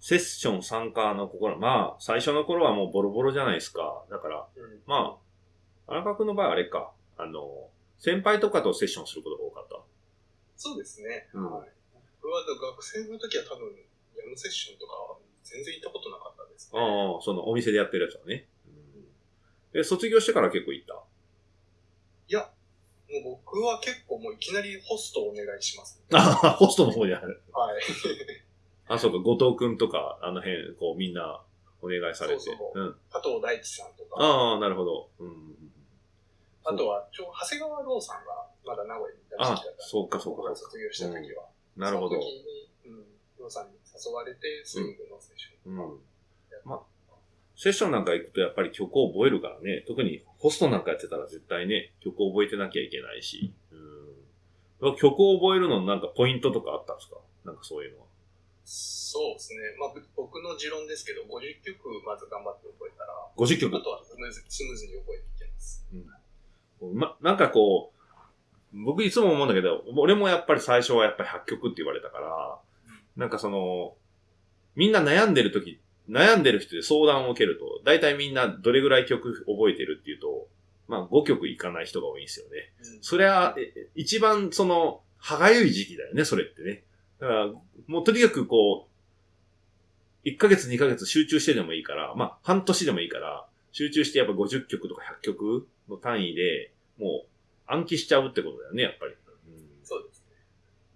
セッション参加の心、まあ、最初の頃はもうボロボロじゃないですか。だから、うん。まあ、荒川君の場合はあれか、あの、先輩とかとセッションすることが多かった。そうですね。うんはい。僕は学生の時は多分、ヤムセッションとかは全然行ったことなかったですね。ああ、そのお店でやってるやつはね。で、卒業してから結構行った？いや、もう僕は結構もういきなりホストをお願いします、ああ、ホストの方にある。はい。あ、そうか、後藤君とか、あの辺、こう、みんなお願いされて。そうそううん。加藤大地さんとか、ああ、なるほど。うん。あとは、ちょ、長谷川ローさんがまだ名古屋にいた時期だったそうかそうか卒業した時は。なるほどその。時に、うん、ローさんに誘われて、スイングのセッション。うん。まセッションなんか行くとやっぱり曲を覚えるからね。特にホストなんかやってたら絶対ね、曲を覚えてなきゃいけないし。うん。曲を覚えるのなんかポイントとかあったんですか？なんかそういうのは。そうですね。まあ、ぶ僕の持論ですけど、50曲まず頑張って覚えたら、50あ曲？とはスムーズスムーズに覚えていけます。ま、なんかこう、僕いつも思うんだけど、俺もやっぱり最初はやっぱり8曲って言われたから、なんかその、みんな悩んでる時、悩んでる人で相談を受けると、大体みんなどれぐらい曲覚えてるっていうと、まあ5曲いかない人が多いんですよね。それは、え一番その、歯がゆい時期だよね、それってね。だから、もうとにかくこう、1ヶ月2ヶ月集中してでもいいから、まあ半年でもいいから、集中してやっぱ50曲とか100曲の単位で、もう暗記しちゃうってことだよね、やっぱり。そうですね。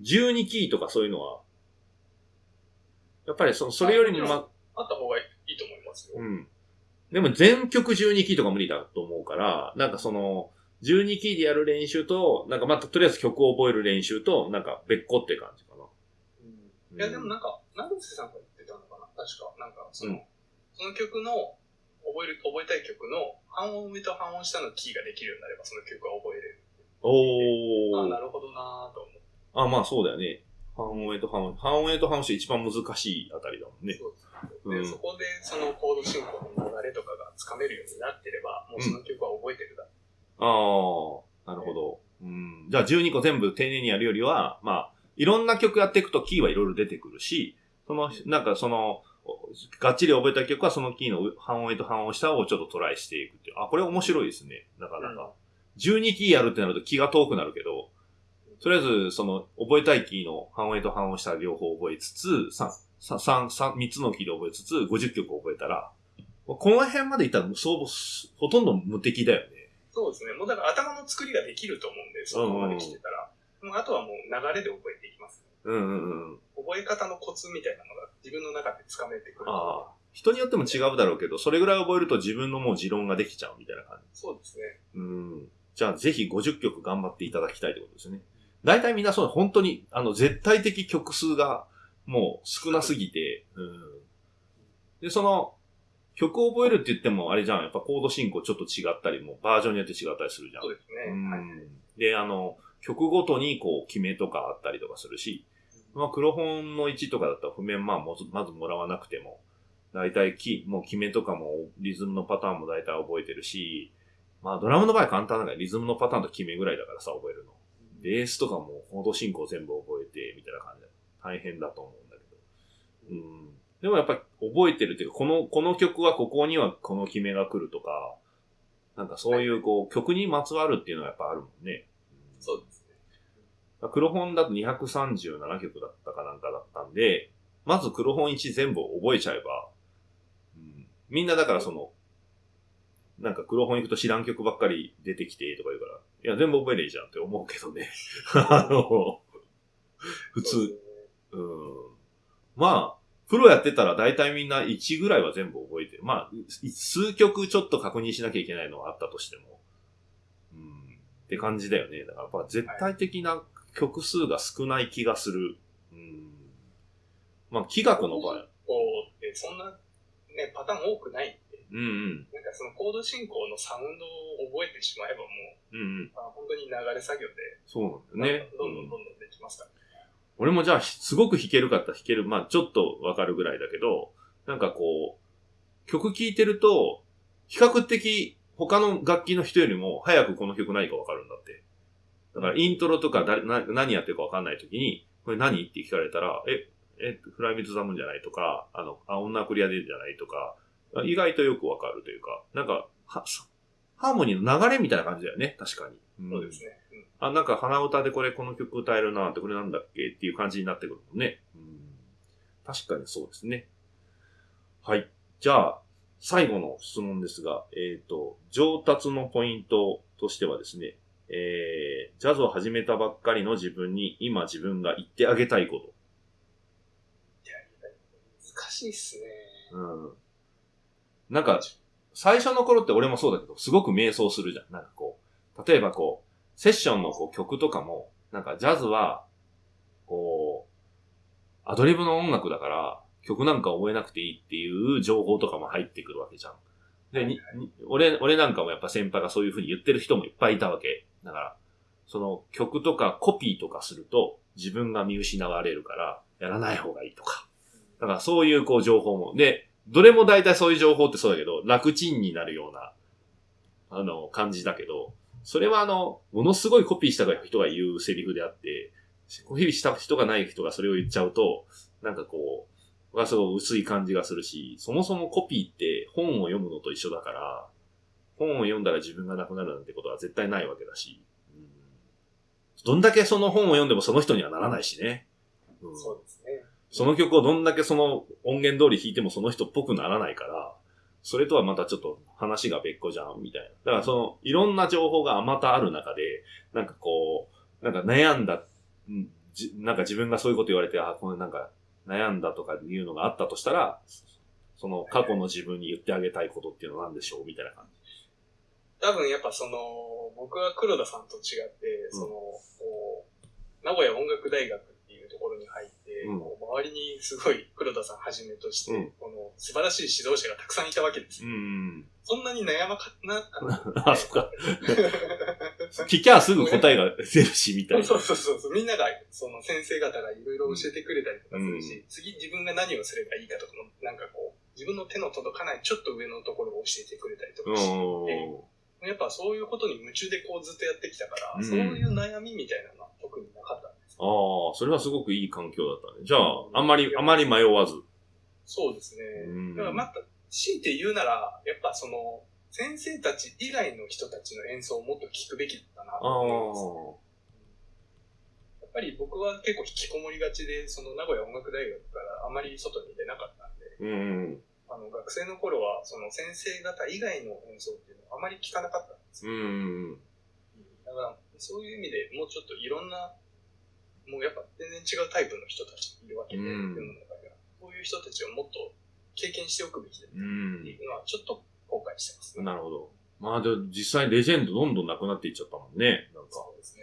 12キーとかそういうのは、やっぱりそそれよりもま、あった方がいいと思いますよ。うん。でも全曲12キーとか無理だと思うから、なんかその、12キーでやる練習と、なんかまたとりあえず曲を覚える練習と、なんか別個って感じかな。いや、でもなんか、長瀬さんが言ってたのかな？確か。なんか、その、うんその曲の、覚える、覚えたい曲の、半音上と半音下のキーができるようになれば、その曲は覚えれる。ああ、おー。なるほどなぁと思って。あ、まあそうだよね。半音 A と半音、半音 A と半音 C 一番難しいあたりだもんね。そうでそこで、そのコード進行の流れとかがつかめるようになってれば、もうその曲は覚えてるだ。ああ、なるほど。うん。じゃあ12個全部丁寧にやるよりは、まあ、いろんな曲やっていくとキーはいろいろ出てくるし、その、なんかその、がっちり覚えた曲はそのキーの半音と半音下をちょっとトライしていくっていう。あ、これ面白いですね。なかなか。12キーやるってなると気が遠くなるけど、とりあえず、その、覚えたいキーの半音と半音下両方覚えつつ、3、三三三三つのキーで覚えつつ、50曲覚えたら、この辺までいったら、そう、ほとんど無敵だよね。そうですね。もうだから頭の作りができると思うんで、そこまで来てたら。もうあとはもう流れで覚えていきます、うんうんうん。覚え方のコツみたいなのが自分の中でつかめてくる。ああ。人によっても違うだろうけど、それぐらい覚えると自分のもう持論ができちゃうみたいな感じ。そうですね。うん。じゃあぜひ50曲頑張っていただきたいってことですね。大体みんなそう、本当に、あの、絶対的曲数がもう少なすぎて、うん。で、その、曲を覚えるって言ってもあれじゃん。やっぱコード進行ちょっと違ったりも、バージョンによって違ったりするじゃんそう。ですね。うんはいで、あの、曲ごとにこう、決めとかあったりとかするし、まあ、黒本の1とかだったら譜面まあまずもらわなくても、大体キー、もう決めとかも、リズムのパターンも大体覚えてるし、まあ、ドラムの場合簡単だから、リズムのパターンと決めぐらいだからさ、覚えるの。ベースとかもコード進行全部覚えて、みたいな感じで、大変だと思うんだけど。うん。でもやっぱり覚えてるっていうか、この、この曲はここにはこの決めが来るとか、なんかそういうこう、曲にまつわるっていうのはやっぱあるもんね。黒本だと237曲だったかなんかだったんで、まず黒本1全部覚えちゃえば、うん、みんなだからその、なんか黒本行くと知らん曲ばっかり出てきてとか言うから、いや、全部覚えれいいじゃんって思うけどね。あの、普通、そうん。まあ、プロやってたら大体みんな1ぐらいは全部覚えてる。まあ、い数曲ちょっと確認しなきゃいけないのはあったとしても。うん。って感じだよね。だからやっぱ絶対的な曲数が少ない気がする。うん。まあ、気学の場合。こうってそんな、ね、パターン多くないんで、うんうん。なんかそのコード進行のサウンドを覚えてしまえばもう、うんうん。あ本当に流れ作業で、そうなんだよね。どんどうんんどんどんできますから。俺もじゃあ、すごく弾けるかったら弾ける。まあ、ちょっとわかるぐらいだけど、なんかこう、曲聴いてると、比較的他の楽器の人よりも早くこの曲何かわかるんだって。だからイントロとか誰な何やってるかわかんないときに、これ何？って聞かれたら、え、え、フライミズザムンじゃないとか、あの、あ、女クリアでじゃないとか、意外とよくわかるというか、なんか、は、ハーモニーの流れみたいな感じだよね、確かに。そうですね。うん、あ、なんか鼻歌でこれこの曲歌えるなってこれなんだっけっていう感じになってくるもんね。うん、確かにそうですね。はい。じゃあ、最後の質問ですが、えっ、ー、と、上達のポイントとしてはですね、えー、ジャズを始めたばっかりの自分に今自分が言ってあげたいこと。難しいっすね。うん。なんか、最初の頃って俺もそうだけど、すごく迷走するじゃん。なんかこう、例えばこう、セッションのこう曲とかも、なんかジャズは、こう、アドリブの音楽だから、曲なんか覚えなくていいっていう情報とかも入ってくるわけじゃん。で、に、俺、俺なんかもやっぱ先輩がそういう風に言ってる人もいっぱいいたわけ。だから、その曲とかコピーとかすると自分が見失われるからやらない方がいいとか。だからそういうこう情報も。で、どれも大体そういう情報ってそうだけど、楽ちんになるような、あの、感じだけど、それはあの、ものすごいコピーした人が言うセリフであって、コピーした人がない人がそれを言っちゃうと、なんかこう、がすごい薄い感じがするし、そもそもコピーって本を読むのと一緒だから、本を読んだら自分がなくなるなんてことは絶対ないわけだし、うん、どんだけその本を読んでもその人にはならないしね。うん、そうですね。その曲をどんだけその音源通り弾いてもその人っぽくならないから、それとはまたちょっと話が別個じゃん、みたいな。だからその、いろんな情報があまたある中で、なんかこう、なんか悩んだ、んじなんか自分がそういうこと言われて、あ、これなんか悩んだとかいうのがあったとしたら、その過去の自分に言ってあげたいことっていうのは何でしょうみたいな感じ。多分やっぱその、僕は黒田さんと違って、その、こう、名古屋音楽大学ところに入って、うん、周りにすごい黒田さんはじめとして、うん、この素晴らしい指導者がたくさんいたわけですよ。うん、そんなに悩まかなあ、そっか。聞きゃすぐ答えが出るし、みたいな。そうそうそうそう。みんなが、その先生方がいろいろ教えてくれたりとかするし、次自分が何をすればいいかとかも、なんかこう、自分の手の届かないちょっと上のところを教えてくれたりとかして、やっぱそういうことに夢中でこうずっとやってきたから、そういう悩みみたいなのは特になかったああ、それはすごくいい環境だったね。じゃあ、あんまり、あまり迷わず。そうですね。だからまた、強いて言うなら、やっぱその、先生たち以外の人たちの演奏をもっと聞くべきだったなと思います、ね、やっぱり僕は結構引きこもりがちで、その名古屋音楽大学からあまり外に出なかったんで、うんあの学生の頃はその先生方以外の演奏っていうのはあまり聞かなかったんですよ。うんだからそういう意味でもうちょっといろんなもうやっぱ全然違うタイプの人たちがいるわけで、うん、世の中には。そういう人たちをもっと経験しておくべきだっていうのは、ちょっと後悔してます、ね、なるほど。まあ、で実際レジェンドどんどんなくなっていっちゃったもんね。なんか。そうですね。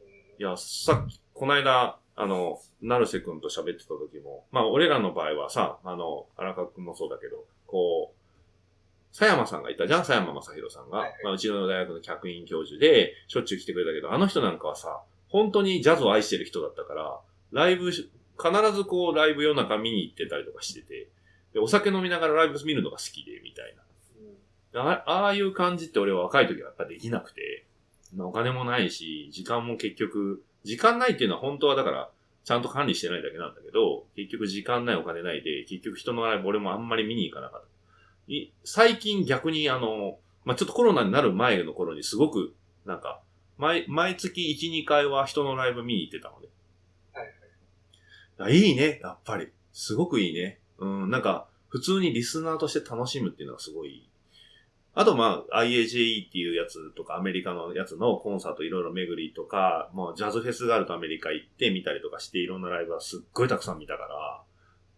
うん、いや、さっき、この間、あの、成瀬くんと喋ってた時も、まあ、俺らの場合はさ、あの、荒川くんもそうだけど、こう、佐山さんがいたじゃん？佐山正宏さんが。はいはい、まあ、うちの大学の客員教授で、しょっちゅう来てくれたけど、あの人なんかはさ、本当にジャズを愛してる人だったから、ライブ、必ずこうライブ夜中見に行ってたりとかしてて、でお酒飲みながらライブ見るのが好きで、みたいな。あああいう感じって俺は若い時はやっぱできなくて、お金もないし、時間も結局、時間ないっていうのは本当はだから、ちゃんと管理してないだけなんだけど、結局時間ないお金ないで、結局人のライブ俺もあんまり見に行かなかった。最近逆にあの、まあ、ちょっとコロナになる前の頃にすごく、なんか、毎、毎月1、2回は人のライブ見に行ってたので。はいはい。いいね、やっぱり。すごくいいね。うん、なんか、普通にリスナーとして楽しむっていうのがすごいあとまあ、IAJE っていうやつとか、アメリカのやつのコンサートいろいろ巡りとか、もうジャズフェスがあるとアメリカ行ってみたりとかして、いろんなライブはすっごいたくさん見たから、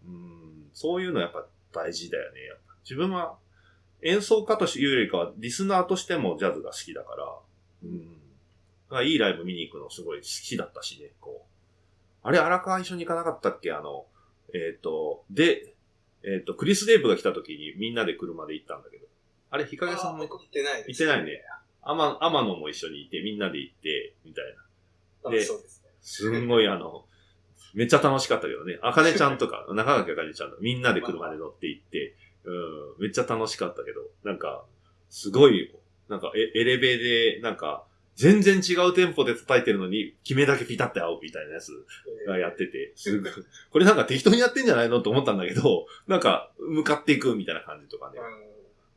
うん、そういうのやっぱ大事だよね。自分は演奏家というよりかは、リスナーとしてもジャズが好きだから、うん、いいライブ見に行くのすごい好きだったしね、こう。あれ、荒川一緒に行かなかったっけ？あの、えっ、ー、と、で、えっ、ー、と、クリス・デーブが来た時にみんなで車で行ったんだけど。あれ、日陰さんも行ってない行ってないね。天天野も一緒にいて、みんなで行って、みたいな。で、そうですね。すんごいあの、めっちゃ楽しかったけどね。あかねちゃんとか、中垣あかねちゃんとみんなで車で乗って行って、うん、めっちゃ楽しかったけど、なんか、すごい、なんかエエレベで、なんか、全然違うテンポで叩いてるのに、決めだけピタって合うみたいなやつがやってて、すごい、これなんか適当にやってんじゃないの？と思ったんだけど、なんか、向かっていくみたいな感じとかね。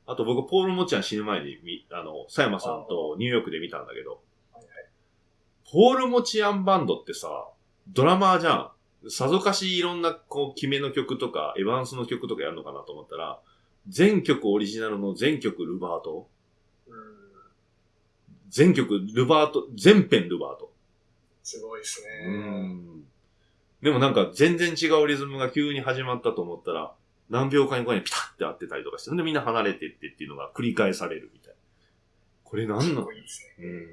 あと僕、ポール・モチアン死ぬ前にみ、あの、佐山さんとニューヨークで見たんだけど、ポール・モチアンバンドってさ、ドラマーじゃん。さぞかしいろんな、こう、決めの曲とか、エヴァンスの曲とかやるのかなと思ったら、全曲オリジナルの全曲ルバート。全曲ルバート、全編ルバート。すごいですうね。ん。でもなんか全然違うリズムが急に始まったと思ったら、何秒間後にピタッて合ってたりとかして、でみんな離れてってっていうのが繰り返されるみたいな。これ何すの。うん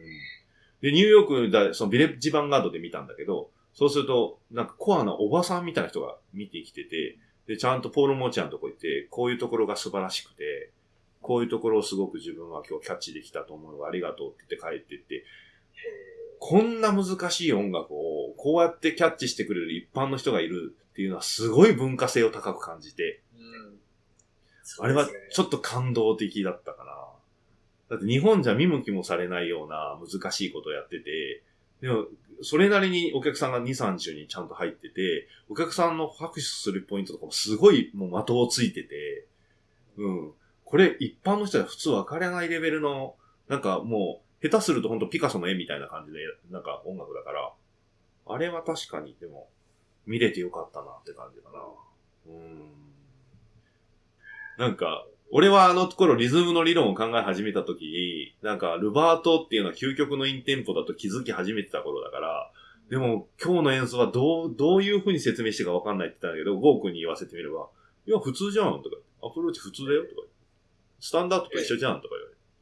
で、ニューヨークだ、そのビレッジヴァンガードで見たんだけど、そうすると、なんかコアなおばさんみたいな人が見てきてて、で、ちゃんとポール・モーチャンのとこ行って、こういうところが素晴らしくて、こういうところをすごく自分は今日キャッチできたと思うのありがとうって言って帰ってって、こんな難しい音楽をこうやってキャッチしてくれる一般の人がいるっていうのはすごい文化性を高く感じて、あれはちょっと感動的だったかな。だって日本じゃ見向きもされないような難しいことをやってて、でも、それなりにお客さんが2、30にちゃんと入ってて、お客さんの拍手するポイントとかもすごいもう的をついてて、うん。これ一般の人は普通分かれないレベルの、なんかもう、下手すると本当ピカソの絵みたいな感じで、なんか音楽だから、あれは確かにでも、見れてよかったなって感じかな。うん。なんか、俺はあの頃リズムの理論を考え始めた時に、なんかルバートっていうのは究極のインテンポだと気づき始めてた頃だから、でも今日の演奏はどう、どういう風に説明してかわかんないって言ったんだけど、ゴー君に言わせてみれば、いや、普通じゃんとか、アプローチ普通だよとか、スタンダードと一緒じゃんとか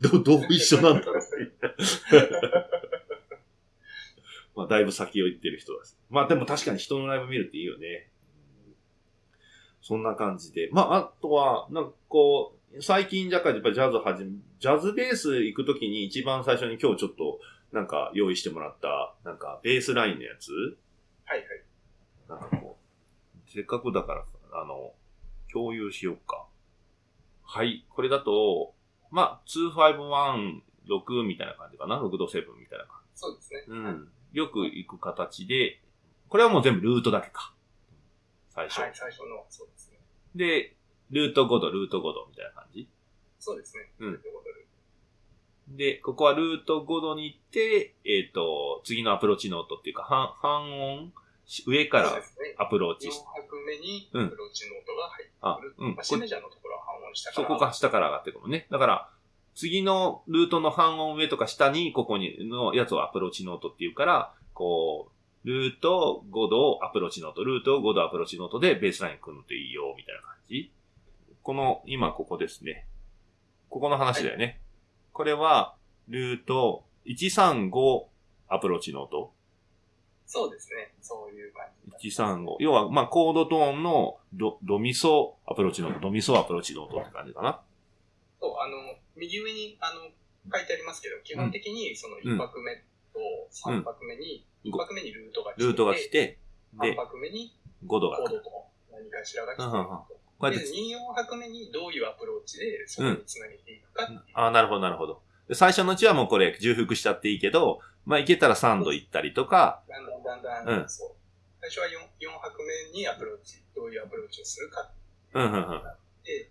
言われて、ど、どう一緒なんだろう まあ、だいぶ先を行ってる人です。まあ、でも確かに人のライブ見るっていいよね。そんな感じで。まあ、あとは、なんかこう、最近若干やっぱジャズ始め、ジャズベース行くときに一番最初に今日ちょっと、なんか用意してもらった、なんかベースラインのやつはいはい。なんかこう、せっかくだから、あの、共有しようか。はい。これだと、まあ、2516みたいな感じかな？6度7みたいな感そうですね。じ。うん。よく行く形で、これはもう全部ルートだけか。最初。はい、最初の、そうですね。で、ルート5度、ルート5度みたいな感じ？そうですね。うんでで、ここはルート5度に行って、えっ、と、次のアプローチノートっていうか、半、半音、上から。アプローチ4拍目にうんアプローチノートが入ってあくる。、うん。まあ、 Cメジャーのところは半音下から。そこが下から上がってくるのね。だから、次のルートの半音上とか下に、ここに、のやつをアプローチノートっていうから、こう、ルート5度アプローチノート、ルート5度アプローチノートでベースライン組むといいよ、みたいな感じ。この、今ここですね。ここの話だよね。これは、ルート135アプローチノート。そうですね。そういう感じ。135。要は、まあ、コードトーンのド、ドミソアプローチノート、ドミソアプローチノートって感じかな。そう、あの、右上に、あの、書いてありますけど、基本的にその1拍目と3拍目に、うん1拍目にルートが来て、ルートが来て、3で、拍目に5度が来る。コードと何かしらが来て、うんうんうんこうやっで、て、2、4拍目にどういうアプローチでそこにつなげていくかっていう。ああ、なるほど、なるほど。で最初のうちはもうこれ重複しちゃっていいけど、まあ、いけたら3度行ったりとか、だんだんだんだん、うんそう。最初は 4, 4拍目にアプローチ、どういうアプローチをするかっうん、うん、うん。て、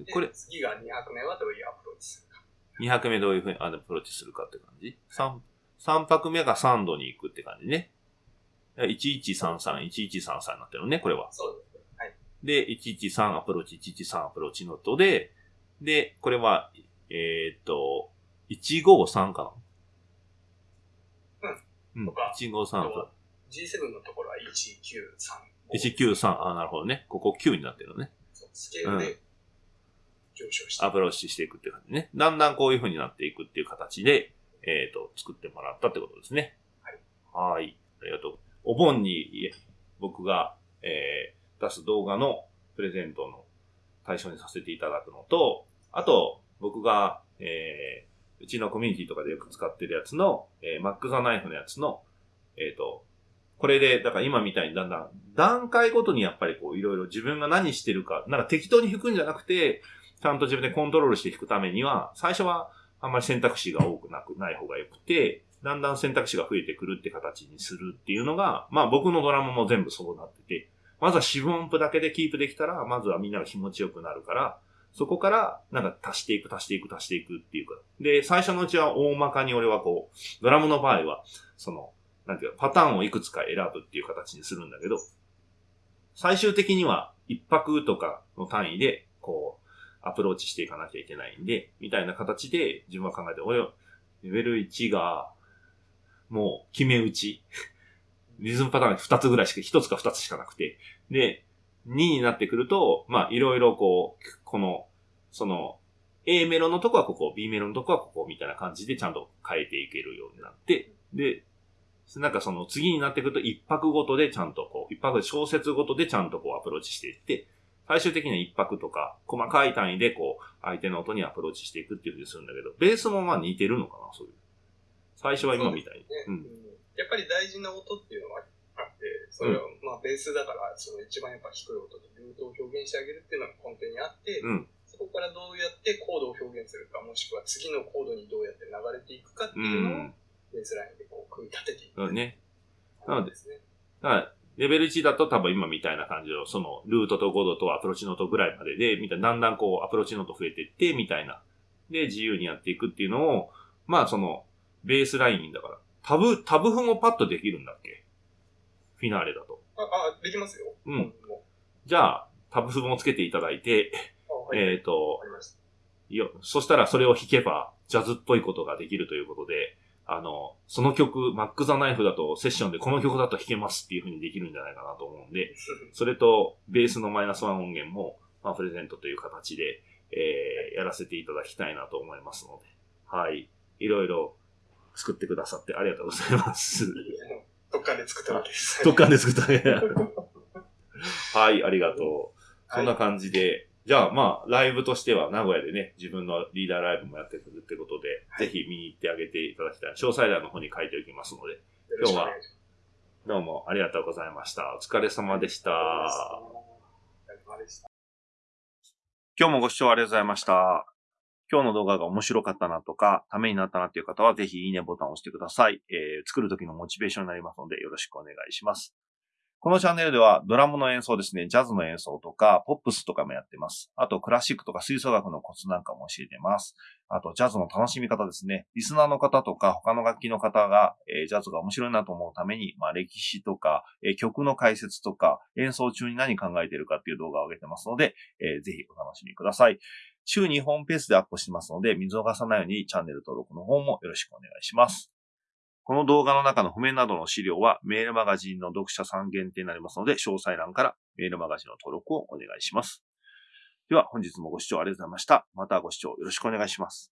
でこれ、次が2拍目はどういうアプローチするか。2拍目どういうふうにアプローチするかって感じ ?3、三拍目が3度に行くって感じね。1133、1133になってるのね、これは。そうですね。はい。で、113アプローチ、113アプローチノートで、で、これは、えーっと、153かなうん。とか153アプロ G7 のところは193。193、あ、なるほどね。ここ9になってるのね。そうスケールで上昇してアプローチしていくっていう感じね。だんだんこういう風になっていくっていう形で、えっ、と、作ってもらったってことですね。はい。はい。ありがとう。お盆に僕が、えー、出す動画のプレゼントの対象にさせていただくのと、あと、僕が、えー、うちのコミュニティとかでよく使ってるやつの、えー、マックザナイフのやつの、えっ、と、これで、だから今みたいにだんだん、段階ごとにやっぱりこういろいろ自分が何してるか、なんか適当に弾くんじゃなくて、ちゃんと自分でコントロールして弾くためには、最初はあんまり選択肢が多くなくない方が良くて、だんだん選択肢が増えてくるって形にするっていうのが、まあ僕のドラムも全部そうなってて、まずは四分音符だけでキープできたら、まずはみんなが気持ちよくなるから、そこから、なんか足していく、足していく、足していくっていうか。で、最初のうちは大まかに俺はこう、ドラムの場合は、その、なんていうか、パターンをいくつか選ぶっていう形にするんだけど、最終的には一泊とかの単位で、アプローチしていかなきゃいけないんで、みたいな形で自分は考えて、俺、レベル1が、もう決め打ち。リズムパターン2つぐらいしか、1つか2つしかなくて。で、2になってくると、まあ、いろいろこう、この、その、A メロのとこはここ、B メロのとこはここ、みたいな感じでちゃんと変えていけるようになって、で、なんかその次になってくると一泊ごとでちゃんとこう、一泊小説ごとでちゃんとこうアプローチしていって、最終的には一泊とか、細かい単位でこう、相手の音にアプローチしていくっていうふうにするんだけど、ベースもまあ似てるのかな、そういう。最初は今みたいに。うね、うん。やっぱり大事な音っていうのはあって、それは、まあベースだから、その一番やっぱ低い音でルートを表現してあげるっていうのが根底にあって、うん、そこからどうやってコードを表現するか、もしくは次のコードにどうやって流れていくかっていうのを、ベースラインでこう組み立てていく。うん、ね。なので、ね、だからレベル1だと多分今みたいな感じの、その、ルートと5度とアプローチノートぐらいまでで、みたいな、だんだんこう、アプローチノート増えていって、みたいな。で、自由にやっていくっていうのを、まあその、ベースラインだから、タブ、タブ譜もパッとできるんだっけ？フィナーレだと。あ、あ、できますよ。うん。じゃあ、タブ譜もつけていただいて、はい、えっ、ー、と、いや、そしたらそれを弾けば、ジャズっぽいことができるということで、あの、その曲、マック・ザ・ナイフだとセッションでこの曲だと弾けますっていう風にできるんじゃないかなと思うんで、それとベースのマイナスワン音源も、まあ、プレゼントという形で、えー、やらせていただきたいなと思いますので、はい。いろいろ作ってくださってありがとうございます。特艦で作ったわけです。特艦で作ったわけ はい、ありがとう。そんな感じで、じゃあまあ、ライブとしては名古屋でね、自分のリーダーライブもやってくるってことで、はい、ぜひ見に行ってあげていただきたい。詳細欄の方に書いておきますので、今日はどうもありがとうございました。お疲れ様でした。今日もご視聴ありがとうございました。今日の動画が面白かったなとか、ためになったなっていう方は、ぜひいいねボタンを押してください。えー、作る時のモチベーションになりますので、よろしくお願いします。このチャンネルではドラムの演奏ですね、ジャズの演奏とか、ポップスとかもやってます。あと、クラシックとか吹奏楽のコツなんかも教えてます。あと、ジャズの楽しみ方ですね。リスナーの方とか、他の楽器の方が、えー、ジャズが面白いなと思うために、まあ、歴史とか、えー、曲の解説とか、演奏中に何考えてるかっていう動画を上げてますので、えー、ぜひお楽しみください。週2本ペースでアップしてますので、見逃さないようにチャンネル登録の方もよろしくお願いします。この動画の中の譜面などの資料はメールマガジンの読者さん限定になりますので、詳細欄からメールマガジンの登録をお願いします。では本日もご視聴ありがとうございました。またご視聴よろしくお願いします。